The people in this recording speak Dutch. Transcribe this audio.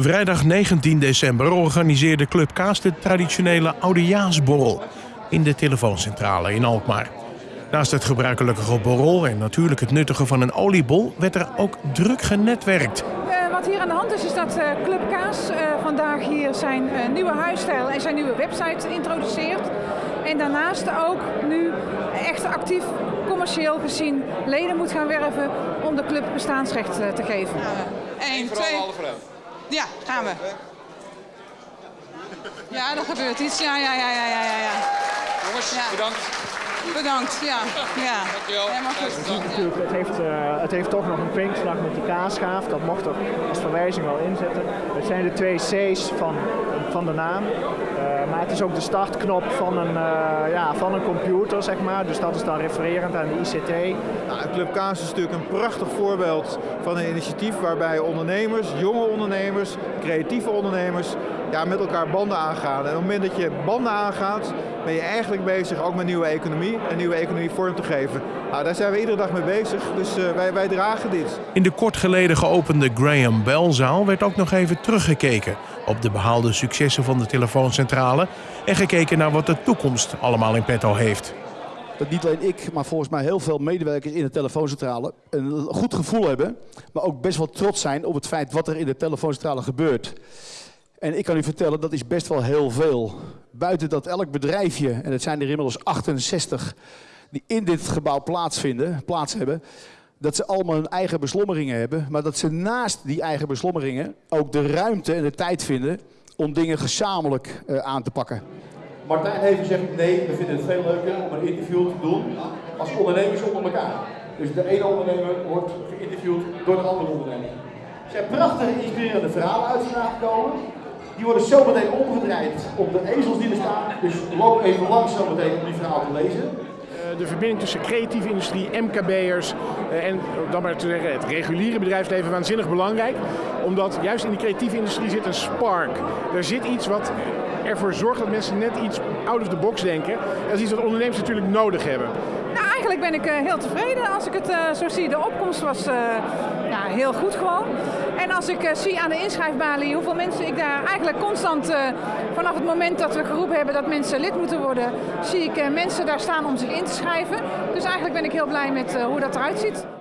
Vrijdag 19 december organiseerde Club Kaas de traditionele oudejaarsborrel in de telefooncentrale in Alkmaar. Naast het gebruikelijke borrel en natuurlijk het nuttige van een oliebol werd er ook druk genetwerkt. Uh, wat hier aan de hand is, is dat uh, Club Kaas uh, vandaag hier zijn nieuwe huisstijl en zijn nieuwe website introduceert. En daarnaast ook nu echt actief commercieel gezien leden moet gaan werven om de club bestaansrecht te geven. 1, 2. Ja, gaan we. Ja, er gebeurt iets. Ja, ja, ja, ja, ja, ja. Jongens, bedankt. Bedankt, ja. ja. Dankjewel. Helemaal goed. Het heeft, uh, het heeft toch nog een kwinkslag met die kaasschaaf. Dat mocht er als verwijzing wel inzetten. Het zijn de twee C's van, van de naam. Uh, maar het is ook de startknop van een, uh, ja, van een computer, zeg maar. Dus dat is dan refererend aan de ICT. Nou, Club Kaas is natuurlijk een prachtig voorbeeld van een initiatief waarbij ondernemers, jonge ondernemers, creatieve ondernemers ja, met elkaar banden aangaan. En op het moment dat je banden aangaat, ben je eigenlijk bezig ook met nieuwe economie en nieuwe economie vorm te geven. Nou, daar zijn we iedere dag mee bezig, dus uh, wij, wij dragen dit. In de kort geleden geopende Graham Bell zaal werd ook nog even teruggekeken op de behaalde successen van de telefooncentrale en gekeken naar wat de toekomst allemaal in petto heeft. Dat niet alleen ik, maar volgens mij heel veel medewerkers in de telefooncentrale een goed gevoel hebben, maar ook best wel trots zijn op het feit wat er in de telefooncentrale gebeurt. En ik kan u vertellen, dat is best wel heel veel. Buiten dat elk bedrijfje, en het zijn er inmiddels 68, die in dit gebouw plaatsvinden, plaats hebben, dat ze allemaal hun eigen beslommeringen hebben, maar dat ze naast die eigen beslommeringen ook de ruimte en de tijd vinden om dingen gezamenlijk uh, aan te pakken. Martijn heeft gezegd, nee, we vinden het veel leuker om een interview te doen als ondernemers onder elkaar. Dus de ene ondernemer wordt geïnterviewd door de andere ondernemer. Er zijn prachtige, inspirerende verhalen uit gekomen. Die worden zometeen omgedraaid op de ezels die er staan. Dus loop even langs zometeen om die verhaal te lezen. De verbinding tussen creatieve industrie, MKB'ers en dan maar te zeggen, het reguliere bedrijfsleven waanzinnig belangrijk. Omdat juist in die creatieve industrie zit een spark. Er zit iets wat ervoor zorgt dat mensen net iets out of the box denken. Dat is iets wat ondernemers natuurlijk nodig hebben. Nou, eigenlijk ben ik uh, heel tevreden als ik het uh, zo zie. De opkomst was ja, heel goed gewoon. En als ik zie aan de inschrijfbalie hoeveel mensen ik daar eigenlijk constant vanaf het moment dat we geroepen hebben dat mensen lid moeten worden, zie ik mensen daar staan om zich in te schrijven. Dus eigenlijk ben ik heel blij met hoe dat eruit ziet.